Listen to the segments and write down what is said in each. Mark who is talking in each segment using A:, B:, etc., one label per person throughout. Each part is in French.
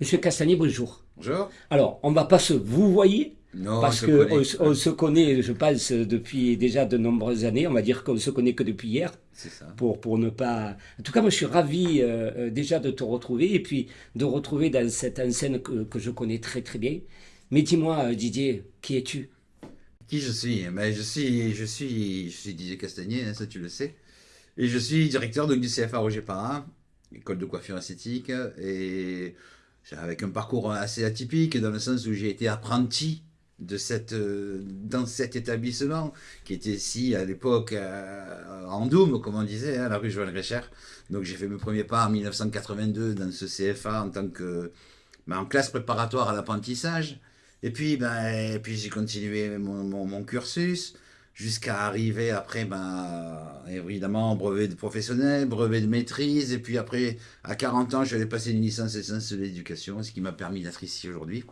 A: Monsieur Castagnier, bonjour.
B: Bonjour.
A: Alors, on va pas se vous voyez
B: Non,
A: parce
B: on
A: que
B: se
A: on, se connaît, je pense, depuis déjà de nombreuses années. On va dire qu'on se connaît que depuis hier,
B: C'est ça.
A: pour pour ne pas. En tout cas, moi, je suis ravi euh, euh, déjà de te retrouver et puis de retrouver dans cette enseigne que, que je connais très très bien. Mais dis-moi, euh, Didier, qui es-tu?
B: Qui je suis? Ben, je suis, je suis, je suis Didier Castagnier, hein, ça tu le sais. Et je suis directeur donc, du CFA Roger Parra, école de coiffure esthétique, et avec un parcours assez atypique dans le sens où j'ai été apprenti euh, dans cet établissement qui était ici à l'époque euh, en Doum, comme on disait, hein, la rue Joël Récher. Donc j'ai fait mes premiers pas en 1982 dans ce CFA en tant que ben, en classe préparatoire à l'apprentissage. Et puis, ben, puis j'ai continué mon cursus jusqu'à arriver après, ben, évidemment, brevet de professionnel, brevet de maîtrise. Et puis après, à 40 ans, je vais passer une licence et sciences de l'éducation, ce qui m'a permis d'être ici aujourd'hui.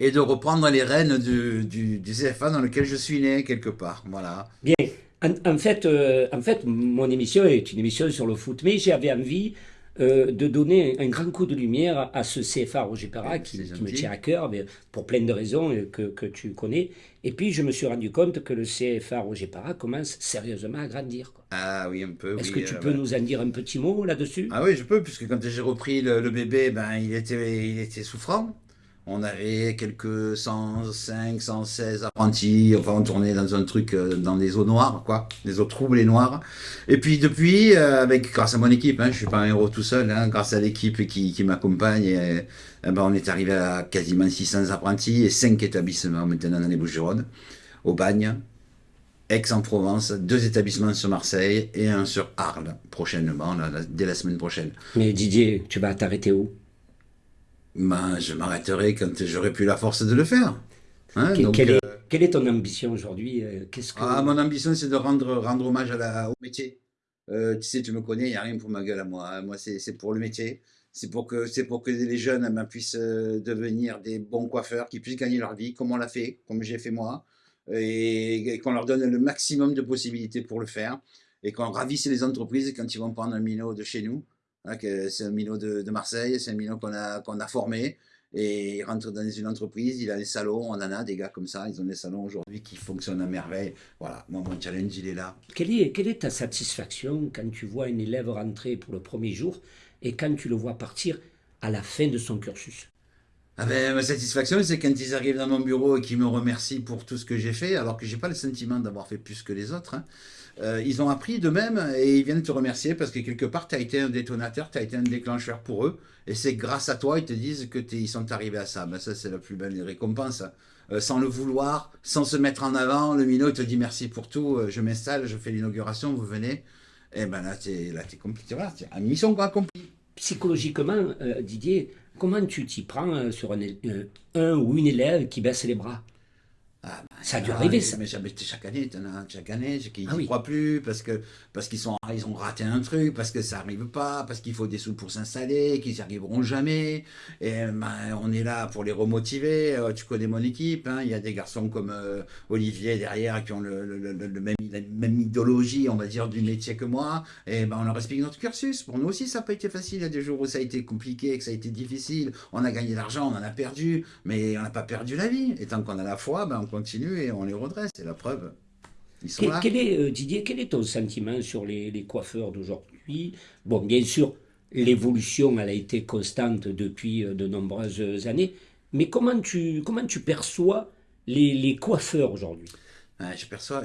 B: Et de reprendre les rênes du, du, du CFA dans lequel je suis né, quelque part. Voilà.
A: Bien. En, en fait, euh, en fait, mon émission est une émission sur le foot, mais j'avais envie euh, de donner un grand coup de lumière à ce CFA Roger Perra qui, me tient à cœur, mais pour plein de raisons euh, que, que tu connais. Et puis, je me suis rendu compte que le CFA Roger Perra commence sérieusement à grandir. quoi.
B: Ah oui, un peu.
A: Est-ce
B: oui,
A: que tu
B: euh,
A: peux
B: voilà.
A: nous en dire un petit mot là-dessus?
B: Ah oui, je peux, puisque quand j'ai repris le, le bébé, ben, il était, il était souffrant. On avait quelques 105, 116 apprentis. Enfin, on tournait dans un truc, euh, dans des eaux noires, quoi. Des eaux troubles et noires. Et puis, depuis, euh, avec, grâce à mon équipe, hein, je suis pas un héros tout seul, hein, grâce à l'équipe qui, qui m'accompagne, eh ben, on est arrivé à quasiment 600 apprentis et 5 établissements maintenant dans les Bouches-du-Rhône. Au Bagne, Aix-en-Provence, deux établissements sur Marseille et un sur Arles, prochainement, dès la semaine prochaine.
A: Mais Didier, tu vas t'arrêter où?
B: Ben, je m'arrêterai quand j'aurai plus la force de le faire. Hein,
A: Que-
B: donc,
A: quelle,
B: euh,
A: est, quelle est ton ambition aujourd'hui euh, Qu'est-ce que
B: ah, mon ambition, c'est de rendre, rendre hommage à la, au métier. Euh, tu sais, tu me connais, il n'y a rien pour ma gueule à moi. hein. Moi, c'est pour le métier. C'est pour que, pour que les jeunes ben, puissent devenir des bons coiffeurs, qui puissent gagner leur vie, comme on l'a fait, comme j'ai fait moi, et, et qu'on leur donne le maximum de possibilités pour le faire, et qu'on ravisse les entreprises quand ils vont prendre un minot de chez nous. Hein, que c'est un minot de, de Marseille, c'est un minot qu'on a, qu'on a formé, et il rentre dans une entreprise, il a des salons, on en a des gars comme ça, ils ont des salons aujourd'hui qui fonctionnent à merveille. Voilà, moi, mon challenge, il est là.
A: Quelle est, quelle est ta satisfaction quand tu vois un élève rentrer pour le premier jour et quand tu le vois partir à la fin de son cursus?
B: Ah ben, ma satisfaction, c'est quand ils arrivent dans mon bureau et qu'ils me remercient pour tout ce que j'ai fait, alors que j'ai pas le sentiment d'avoir fait plus que les autres. hein. Euh, ils ont appris d'eux-mêmes et ils viennent te remercier parce que quelque part, tu as été un détonateur, tu as été un déclencheur pour eux. Et c'est grâce à toi, ils te disent que t'es- ils sont arrivés à ça. Ben, ça, c'est la plus belle des récompenses. Euh, sans le vouloir, sans se mettre en avant, le minot te dit merci pour tout, euh, je m'installe, je fais l'inauguration, vous venez. Et ben là, tu es, t'es compliqué. Voilà, c'est une mission accomplie.
A: Psychologiquement, Didier, comment tu t'y prends sur un, un ou une élève qui baisse les bras? Ça a dû
B: ah,
A: arriver,
B: mais-
A: ça.
B: Mais chaque année, t'en as chaque année, qui n'y
A: Ah oui.
B: croient plus parce que parce qu'ils sont ils ont raté un truc, parce que ça arrive pas, parce qu'il faut des sous pour s'installer, qu'ils n'y arriveront jamais. Et ben, on est là pour les remotiver. Euh, tu connais mon équipe, hein, il y a des garçons comme euh, Olivier derrière qui ont le, le- le- le même, la même idéologie, on va dire, du métier que moi. Et ben, on leur explique notre cursus. Pour nous aussi, ça n'a pas été facile. Il y a des jours où ça a été compliqué, que ça a été difficile. On a gagné de l'argent, on en a perdu, mais on n'a pas perdu la vie. Et tant qu'on a la foi, ben, on continue et on les redresse. C'est la preuve. Ils sont
A: Quel,
B: là.
A: quel est, euh, Didier, quel est ton sentiment sur les, les coiffeurs d'aujourd'hui? Bon, bien sûr, l'évolution, elle a été constante depuis euh, de nombreuses années, mais comment tu, comment tu perçois les, les coiffeurs aujourd'hui?
B: Ouais, je perçois,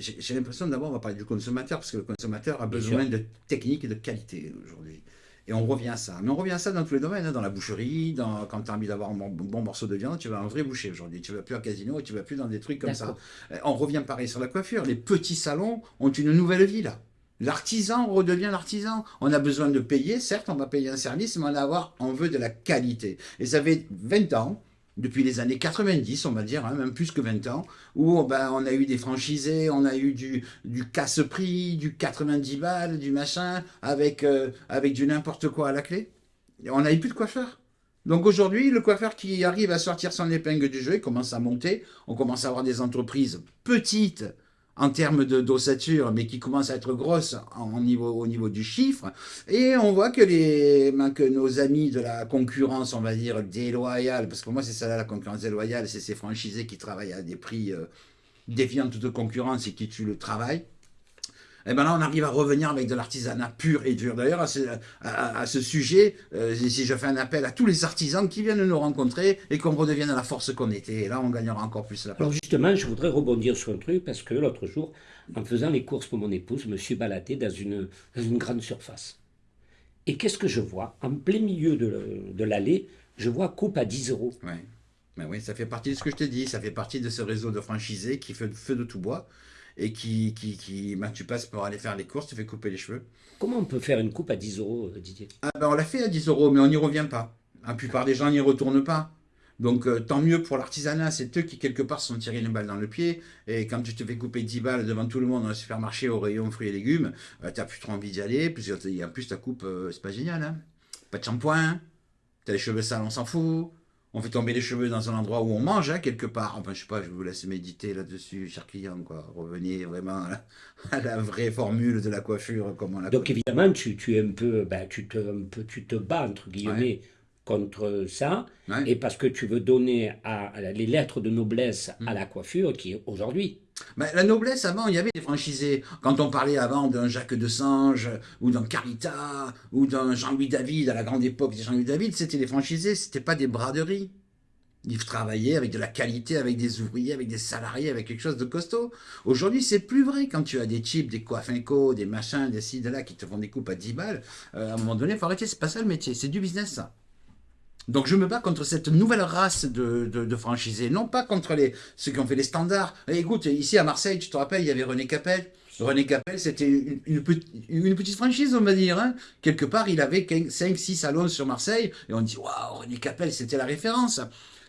B: j'ai- l'impression d'abord, on va parler du consommateur, parce que le consommateur a besoin de technique et de qualité aujourd'hui. Et on revient à ça. Mais on revient à ça dans tous les domaines, hein, dans la boucherie, dans, quand tu as envie d'avoir un bon, bon morceau de viande, tu vas à un vrai boucher aujourd'hui. Tu vas plus à casino et tu vas plus dans des trucs comme ça. Euh, On revient pareil sur la coiffure. Les petits salons ont une nouvelle vie là. L'artisan redevient l'artisan. On a besoin de payer, certes, on va payer un service, mais on, avoir, on veut de la qualité. Et ça fait 20 ans, depuis les années 90, on va dire, hein, même plus que 20 ans, où ben, on a eu des franchisés, on a eu du, casse-prix, du 90 balles, du machin, avec, euh, avec du n'importe quoi à la clé. Et on n'a eu plus de coiffeur. Donc aujourd'hui, le coiffeur qui arrive à sortir son épingle du jeu, il commence à monter. On commence à avoir des entreprises petites en termes de d'ossature, mais qui commence à être grosse au niveau du chiffre. Et on voit que, les, ben, que nos amis de la concurrence, on va dire, déloyale, parce que pour moi c'est ça là la concurrence déloyale, c'est ces franchisés qui travaillent à des prix euh, défiant toute concurrence et qui tuent le travail. Et ben là, on arrive à revenir avec de l'artisanat pur et dur. D'ailleurs, à ce, à, ce sujet, euh, si je fais un appel à tous les artisans qui viennent nous rencontrer et qu'on redevienne à la force qu'on était. Et là, on gagnera encore plus la
A: place. Alors justement, je voudrais rebondir sur un truc parce que l'autre jour, en faisant les courses pour mon épouse, je me suis baladé dans une, dans une grande surface. Et qu'est-ce que je vois? En plein milieu de, de l'allée, je vois coupe à 10 euros.
B: Ouais. Ben oui, ça fait partie de ce que je te dis, ça fait partie de ce réseau de franchisés qui fait feu de tout bois et qui, qui, qui ben, tu passes pour aller faire les courses, tu fais couper les cheveux.
A: Comment on peut faire une coupe à 10 euros, euh, Didier?
B: Ah ben, On l'a fait à 10 euros, mais on n'y revient pas. La plupart des gens n'y retournent pas. Donc euh, tant mieux pour l'artisanat, c'est eux qui quelque part se sont tirés une balle dans le pied. Et quand tu te fais couper 10 balles devant tout le monde dans le supermarché au rayon fruits et légumes, euh, tu n'as plus trop envie d'y aller. Plus, en plus, ta coupe, c'est pas génial. Hein pas de shampoing, tu as les cheveux sales, on s'en fout on fait tomber les cheveux dans un endroit où on mange, hein, quelque part. Enfin, je sais pas, je vous laisse méditer là-dessus, cher client, quoi. Revenez vraiment à la, vraie formule de la coiffure, comme on la
A: Donc, évidemment, tu, tu, es un peu, ben, tu, te, un peu, tu te bats, entre guillemets, contre ça, et parce que tu veux donner à, les lettres de noblesse à mm. la coiffure qui est aujourd'hui.
B: La noblesse, avant, il y avait des franchisés. Quand on parlait avant d'un Jacques de Sange, ou d'un Carita, ou d'un Jean-Louis David, à la grande époque Jean-Louis David, c'était des franchisés, c'était pas des braderies. Ils travaillaient avec de la qualité, avec des ouvriers, avec des salariés, avec quelque chose de costaud. Aujourd'hui, c'est plus vrai. Quand tu as des types, des coiffinco, des machins, des ci, de là, qui te font des coupes à 10 balles, euh, à un moment donné, il faut arrêter. C'est pas ça le métier. C'est du business, ça. Donc je me bats contre cette nouvelle race de, de, franchisés, non pas contre les, ceux qui ont fait les standards. Et écoute, ici à Marseille, tu te rappelles, il y avait René Capel. René Capel, c'était une, une, petite franchise, on va dire. Hein. Quelque part, il avait 5-6 salons sur Marseille, et on dit, waouh, René Capel, c'était la référence.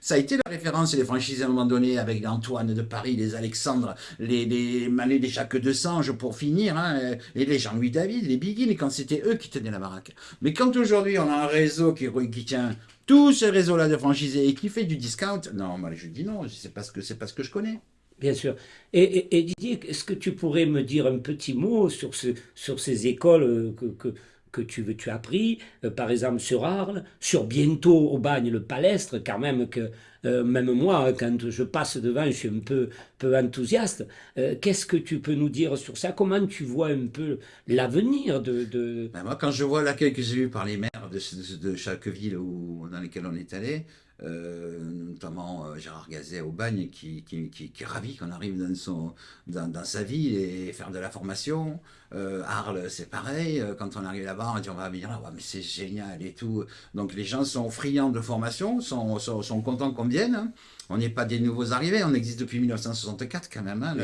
B: Ça a été la référence les franchisés à un moment donné avec Antoine de Paris, les Alexandre, les, les Manet des Jacques de Sange pour finir, hein, et les Jean-Louis David, les Biguines, quand c'était eux qui tenaient la baraque. Mais quand aujourd'hui on a un réseau qui, qui tient tout ce réseau-là de franchisés et qui fait du discount, non, je dis non, c'est parce que c'est parce que je connais.
A: Bien sûr. Et, Didier, est-ce que tu pourrais me dire un petit mot sur, ce, sur ces écoles euh, que que tu, as pris, euh, par exemple sur Arles, sur bientôt au bagne le palestre, quand même que euh, même moi, quand je passe devant, je suis un peu, peu enthousiaste. Euh, qu'est-ce que tu peux nous dire sur ça? Comment tu vois un peu l'avenir de... de...
B: Ben moi, quand je vois l'accueil que j'ai eu par les maires de, chaque ville où, dans lesquelles on est allé, notamment Gérard Gazet au bagne, qui, qui, qui, est ravi qu'on arrive dans, son, dans, sa ville et faire de la formation. Euh, Arles, c'est pareil, quand on arrive là-bas, on dit on va venir là, mais c'est génial et tout. Donc les gens sont friands de formation, sont, sont, sont contents qu'on vienne. Hein. On n'est pas des nouveaux arrivés, on existe depuis 1964 quand même. Hein,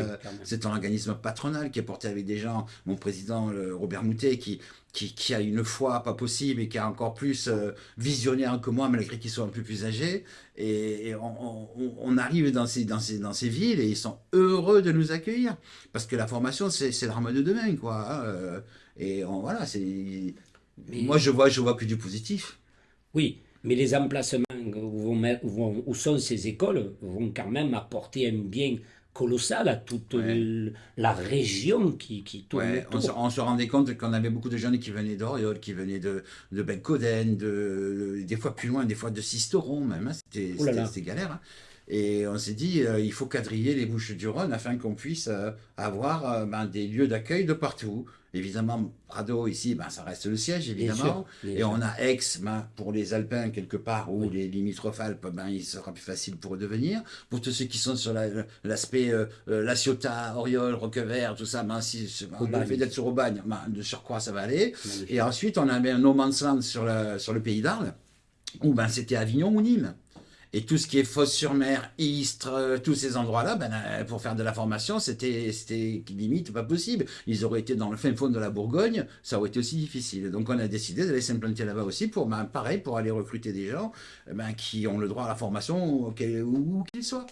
B: c'est un organisme patronal qui est porté avec des gens, mon président Robert Moutet, qui, qui, a une foi pas possible et qui est encore plus euh, visionnaire que moi, malgré qu'il soit un peu plus âgé. Et, on, arrive dans ces, dans, ces, dans ces villes et ils sont heureux de nous accueillir. Parce que la formation, c'est l'arme de demain. Quoi, hein, euh, et voilà, c'est... Moi, je vois, je vois que du positif.
A: Oui, mais les emplacements où, vont, où sont ces écoles vont quand même apporter un bien colossal à toute la région qui, qui tourne
B: On, se, rendait compte qu'on avait beaucoup de jeunes qui venaient d'Oriol, qui venaient de, de Bencoden, de, des fois plus loin, des fois de Sisteron même. Hein. C'était galère. Hein. Et on s'est dit, euh, il faut quadriller les Bouches du Rhône afin qu'on puisse euh, avoir euh, ben, des lieux d'accueil de partout. Évidemment, Prado, ici, ben, ça reste le siège, évidemment. et on a Aix, ben, pour les Alpins, quelque part, ou les limitrophes Alpes, ben, il sera plus facile pour eux de venir. Pour tous ceux qui sont sur l'aspect La Ciotat, Oriol, Roquevert, tout ça, ben, si, le fait d'être sur Aubagne, ben, de surcroît, ça va aller. Et ensuite, on avait un No Man's Land sur, sur le pays d'Arles, où ben, c'était Avignon ou Nîmes. Et tout ce qui est Fosse-sur-Mer, Istres, euh, tous ces endroits-là, ben, euh, pour faire de la formation, c'était limite pas possible. Ils auraient été dans le fin fond de la Bourgogne, ça aurait été aussi difficile. Donc on a décidé d'aller s'implanter là-bas aussi pour, ben, pareil, pour aller recruter des gens ben, qui ont le droit à la formation où qu'ils soient.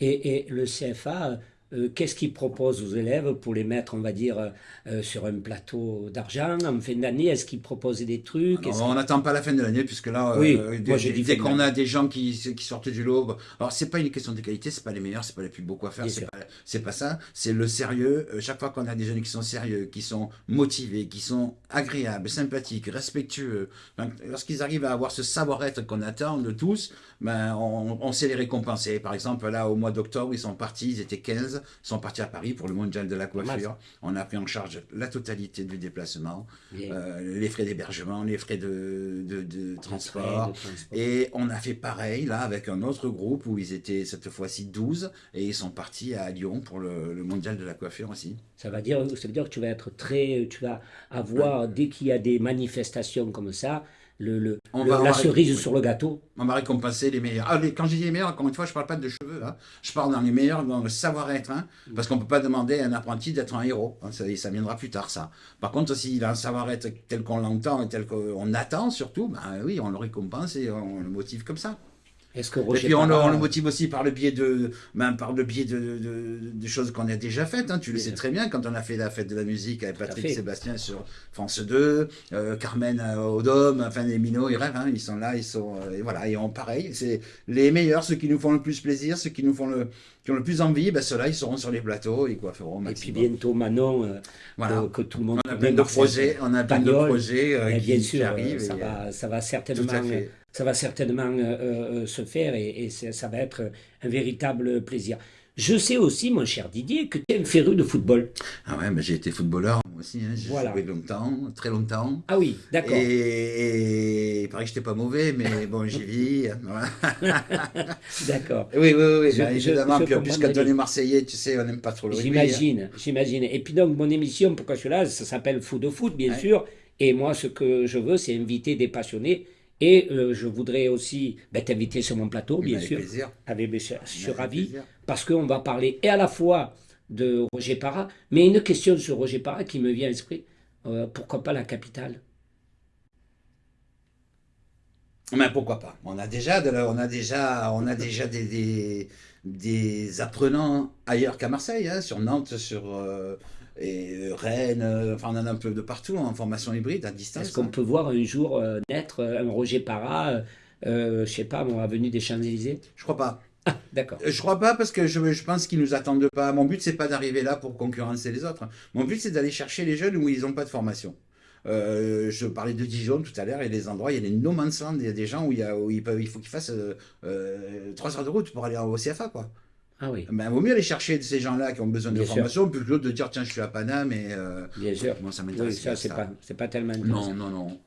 A: Et, et, le CFA euh, qu'est-ce qu'ils proposent aux élèves pour les mettre, on va dire, euh, euh, sur un plateau d'argent en fin d'année? Est-ce qu'ils proposent des trucs?
B: Alors, on n'attend pas la fin de l'année, puisque là,
A: Oui,
B: euh,
A: moi,
B: dès, qu'on a des gens qui, qui sortent du lot, alors c'est pas une question de qualité, c'est pas les meilleurs, c'est pas les plus beaux coiffeurs, c'est pas, pas ça, c'est le sérieux. Chaque fois qu'on a des jeunes qui sont sérieux, qui sont motivés, qui sont agréables, sympathiques, respectueux, lorsqu'ils arrivent à avoir ce savoir-être qu'on attend de tous, ben, on, on sait les récompenser. Par exemple, là, au mois d'octobre, ils sont partis, ils étaient 15, ils sont partis à Paris pour le mondial de la coiffure. On a pris en charge la totalité du déplacement, euh, les frais d'hébergement, les frais de, de, transport.
A: train, de transport.
B: Et on a fait pareil là avec un autre groupe où ils étaient cette fois-ci 12 et ils sont partis à Lyon pour le, le mondial de la coiffure aussi.
A: Ça va dire, ça veut dire que tu vas être très, tu vas avoir dès qu'il y a des manifestations comme ça, le, le- le- la cerise sur le gâteau.
B: On va récompenser les meilleurs. Ah, les- quand je dis les meilleurs, encore une fois, je parle pas de cheveux. Hein. Je parle dans les meilleurs, dans le savoir-être. Hein, parce qu'on peut pas demander à un apprenti d'être un héros. hein, ça, ça viendra plus tard, ça. Par contre, s'il a un savoir-être tel qu'on l'entend et tel qu'on attend, surtout, ben oui, on le récompense et on le motive comme ça.
A: Est-ce que
B: Et puis on, le-
A: Parra-
B: on le motive aussi par le biais de, ben, par le biais de, de- de choses qu'on a déjà faites. hein. Tu le sais très bien quand on a fait la fête de la musique avec Patrick. Sébastien sur France 2, euh, Carmen euh, Dôme, enfin les minots, ils rêvent, hein. ils sont là, ils sont euh, et voilà, et on pareil, c'est les meilleurs, ceux qui nous font le plus plaisir, ceux qui nous font le qui ont le plus envie, ben ceux-là ils seront sur les plateaux, ils coifferont
A: Et puis bientôt Manon, euh,
B: Voilà.
A: que, que tout le monde
B: On a plein de projets, on a plein de projets
A: Eh
B: qui,
A: bien sûr,
B: arrivent.
A: ça
B: et,
A: va, ça va certainement. Ça va certainement euh, euh, se faire et, et ça va être un véritable plaisir. Je sais aussi, mon cher Didier, que tu es un féru de football.
B: Ah ouais, ben, j'ai été footballeur moi aussi, hein. j'ai
A: Voilà.
B: joué longtemps, très longtemps.
A: Ah oui, d'accord.
B: Et, et il paraît que j'étais pas mauvais, mais bon, j'y vis. Voilà.
A: D'accord.
B: Oui, oui, oui,
A: Je-
B: ben,
A: je-
B: évidemment.
A: je
B: puis en plus, quand on est Marseillais, tu sais, on n'aime pas trop le rugby. hein.
A: J'imagine, j'imagine. Et puis donc, mon émission, pourquoi je suis là, ça s'appelle Foot de foot, bien
B: Ouais.
A: sûr. Et moi, ce que je veux, c'est inviter des passionnés. Et euh, je voudrais aussi ben, t'inviter sur mon plateau, bien
B: Avec
A: sûr.
B: plaisir.
A: Avec, je suis ravi.
B: plaisir.
A: Parce qu'on va parler et à la fois de Roger Parra, mais une question sur Roger Parra qui me vient à l'esprit. Euh, pourquoi pas la capitale?
B: Mais pourquoi pas? On a déjà, de la- on a déjà, on a déjà des, des, des apprenants ailleurs qu'à Marseille, hein, sur Nantes, sur euh, et Rennes, euh, enfin on en a un peu de partout en formation hybride à distance.
A: Est-ce qu'on
B: hein.
A: peut voir un jour euh, naître euh, un Roger Parra, euh, euh, je sais pas, moi, avenue des Champs-Élysées?
B: Je crois pas.
A: D'accord.
B: Je crois pas parce que je, je pense qu'ils nous attendent pas. Mon but c'est pas d'arriver là pour concurrencer les autres. Mon but c'est d'aller chercher les jeunes où ils n'ont pas de formation. Euh, je parlais de Dijon tout à l'heure, il y a des endroits, il y a des no man's land, il y a des gens où il, y a, où ils peuvent, il faut qu'ils fassent euh, euh, 3 heures de route pour aller au CFA quoi.
A: Ah oui,
B: Ben, vaut mieux aller chercher ces gens-là qui ont besoin de
A: Bien sûr.
B: formation plutôt que de dire tiens je suis à Paname et euh,
A: bien sûr.
B: moi ça
A: Oui,
B: m'intéresse
A: ça, c'est pas, tellement intéressant.
B: Non non non.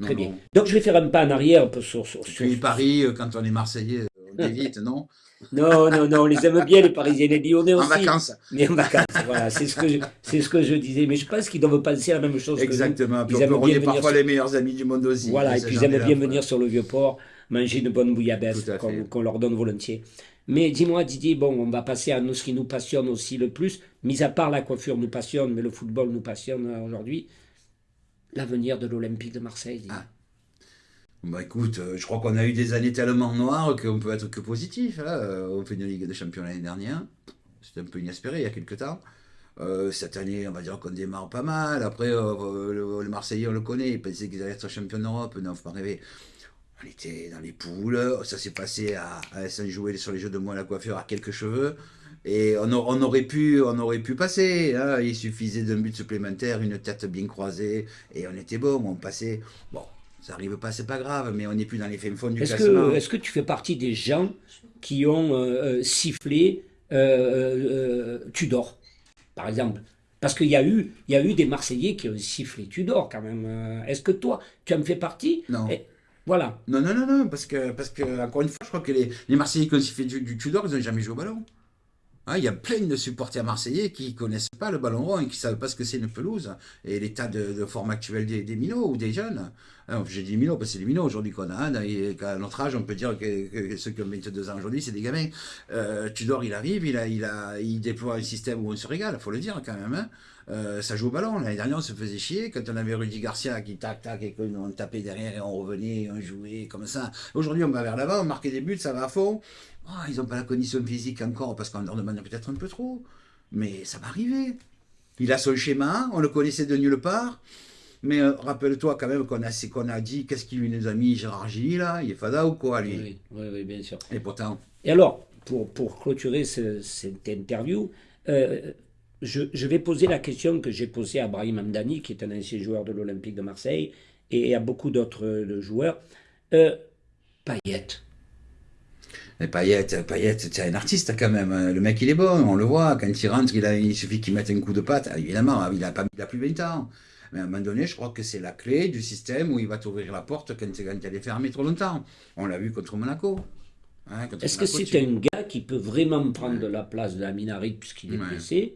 A: Très
B: Non,
A: bien.
B: non.
A: Donc, je vais faire un pas en arrière un peu sur. sur, sur-
B: Paris, euh, quand on est Marseillais, on évite, non
A: Non, non, non, on les aime bien, les Parisiens, les Lyonnais
B: En
A: aussi.
B: vacances.
A: Mais en vacances, voilà, c'est ce, que je, c'est ce que je disais. Mais je pense qu'ils doivent penser à la même chose que
B: Exactement.
A: Ils aiment
B: on
A: bien
B: est parfois
A: sur-
B: les meilleurs amis du monde aussi.
A: Voilà, et puis ils aiment bien venir sur le Vieux-Port, manger une bonne bouillabaisse qu'on, leur donne volontiers. Mais dis-moi, Didier, bon, on va passer à nous, ce qui nous passionne aussi le plus. Mis à part la coiffure nous passionne, mais le football nous passionne aujourd'hui. L'avenir de l'Olympique de Marseille.
B: Ah. Bah écoute, euh, je crois qu'on a eu des années tellement noires qu'on peut être que positif. hein. On fait une Ligue des Champions l'année dernière. C'était un peu inespéré il y a quelques temps. Euh, cette année, on va dire qu'on démarre pas mal. Après, euh, le, Marseillais, on le connaît. Ils pensaient qu'ils allaient être champions d'Europe. Non, faut pas rêver. On était dans les poules. Ça s'est passé à, à jouer sur les jeux de à la coiffure à quelques cheveux. Et on, on aurait pu, on aurait pu passer. hein. Il suffisait d'un but supplémentaire, une tête bien croisée, et on était bon. On passait. Bon, ça arrive pas, c'est pas grave, mais on n'est plus dans les fins fonds du
A: Est-ce
B: classement.
A: que, est-ce que tu fais partie des gens qui ont euh, euh, sifflé euh, Tudor, par exemple? Parce qu'il y, a eu- y a eu des Marseillais qui ont sifflé Tudor quand même. Est-ce que toi, tu en fais partie?
B: Non.
A: Et- Voilà.
B: Non, non, non, non, parce que, parce que encore une fois, je crois que les, les Marseillais qui ont fait du, du Tudor, ils n'ont jamais joué au ballon. Hein, Il y a plein de supporters marseillais qui connaissent pas le ballon rond et qui savent pas ce que c'est une pelouse et l'état de, forme actuelle des, des minots ou des jeunes. Hein, J'ai dit minots parce que c'est des minots aujourd'hui qu'on a. hein, qu'à notre âge, on peut dire que, ceux qui ont 22 ans aujourd'hui, c'est des gamins. Euh, Tudor, il arrive, il, a, il, a, il déploie un système où on se régale, faut le dire quand même. Hein. Euh, ça joue au ballon. L'année dernière, on se faisait chier. Quand on avait Rudy Garcia qui tac tac et qu'on tapait derrière et on revenait, on jouait comme ça. Aujourd'hui, on va vers l'avant, on marquait des buts, ça va à fond. Ah, ils n'ont pas la condition physique encore parce qu'on leur demande peut-être un peu trop. Mais ça va arriver. Il a son schéma, on le connaissait de nulle part. Mais euh, rappelle-toi quand même qu'on a, qu'on a dit, qu'est-ce qu'il nous a mis Gérard Gilly là? Il est fada ou quoi lui
A: Oui, oui, oui, bien sûr.
B: Et pourtant,
A: Et alors, pour, pour clôturer ce- cette interview, euh, je, je vais poser la question que j'ai posée à Brahim Amdani, qui est un ancien joueur de l'Olympique de Marseille, et à beaucoup d'autres euh, joueurs. Euh, Payet,
B: Mais Payet, Payet, c'est un artiste quand même. Le mec, il est bon, on le voit. Quand il rentre, il, a, il suffit qu'il mette un coup de patte. Évidemment, il a, pas, il a plus 20 ans. Mais à un moment donné, je crois que c'est la clé du système où il va t'ouvrir la porte quand, quand elle est fermée trop longtemps. On l'a vu contre Monaco. Hein,
A: est-ce que c'est
B: tu-
A: un gars qui peut vraiment prendre la place de la Minarit puisqu'il est
B: Ouais.
A: blessé?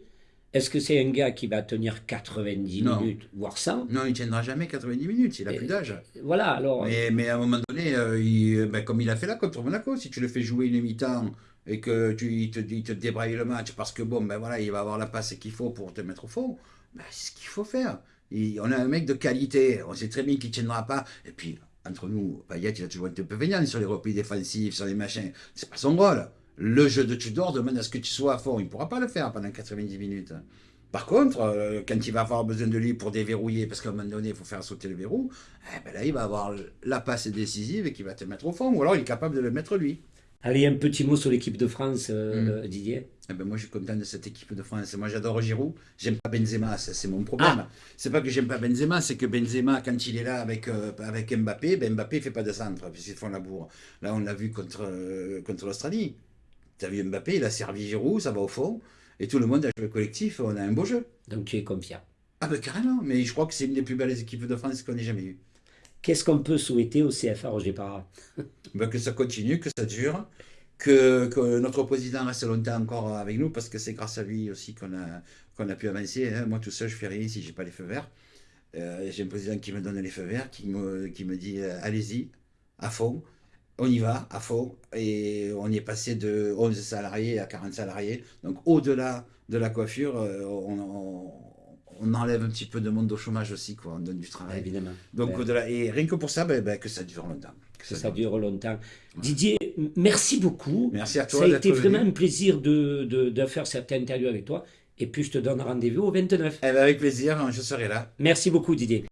A: Est-ce que c'est un gars qui va tenir 90
B: Non.
A: minutes, voire 100
B: Non, il tiendra jamais 90 minutes, il a plus d'âge.
A: Voilà, alors.
B: Mais, mais à un moment donné, euh, il- ben, comme il a fait là contre Monaco, si tu le fais jouer une mi-temps et que tu il te, il te débraille le match parce que bon, ben voilà, il va avoir la passe qu'il faut pour te mettre au fond, ben, c'est ce qu'il faut faire. Il- on a un mec de qualité, on sait très bien qu'il ne tiendra pas. Et puis, entre nous, Payet, il a toujours été un peu vénal sur les replis défensifs, sur les machins. C'est pas son rôle. Le jeu de Tudor demande à ce que tu sois à fond. Il ne pourra pas le faire pendant 90 minutes. Par contre, euh, quand il va avoir besoin de lui pour déverrouiller, parce qu'à un moment donné, il faut faire sauter le verrou, eh ben là, il va avoir la passe décisive et qui va te mettre au fond. Ou alors, il est capable de le mettre lui.
A: Allez, un petit mot sur l'équipe de France, euh,
B: Mm.
A: Didier.
B: Eh ben moi, je suis content de cette équipe de France. Moi, j'adore Giroud. J'aime pas Benzema, ça, c'est mon problème. C'est pas que j'aime pas Benzema, c'est que Benzema, quand il est là avec, euh, avec Mbappé, ben Mbappé fait pas de centre, puisqu'ils font la bourre. Là, on l'a vu contre, euh, contre l'Australie. Tu as vu Mbappé, il a servi Giroud, ça va au fond. Et tout le monde a joué collectif, on a un beau jeu.
A: Donc tu es confiant.
B: Ah ben carrément, mais je crois que c'est une des plus belles équipes de France qu'on ait jamais eues.
A: Qu'est-ce qu'on peut souhaiter au CFA Roger Parra?
B: Ben, que ça continue, que ça dure, que, que notre président reste longtemps encore avec nous, parce que c'est grâce à lui aussi qu'on a, qu'on a pu avancer. hein. Moi tout seul, je fais rien si j'ai pas les feux verts. Euh, j'ai un président qui me donne les feux verts, qui me, qui me dit euh, allez-y, à fond, on y va, à fond. Et on y est passé de 11 salariés à 40 salariés. Donc au-delà de la coiffure, euh, on, on- on enlève un petit peu de monde au chômage aussi, quoi. on donne du travail.
A: Évidemment.
B: Donc
A: Ouais.
B: au-delà, et rien que pour ça, ben, que ça dure longtemps. Que
A: ça dure longtemps. Didier, merci beaucoup.
B: Merci à toi
A: Ça a été
B: venu.
A: vraiment un plaisir de, de, de faire cette interview avec toi. Et puis je te donne rendez-vous au 29.
B: Eh ben, avec plaisir, je serai là.
A: Merci beaucoup Didier.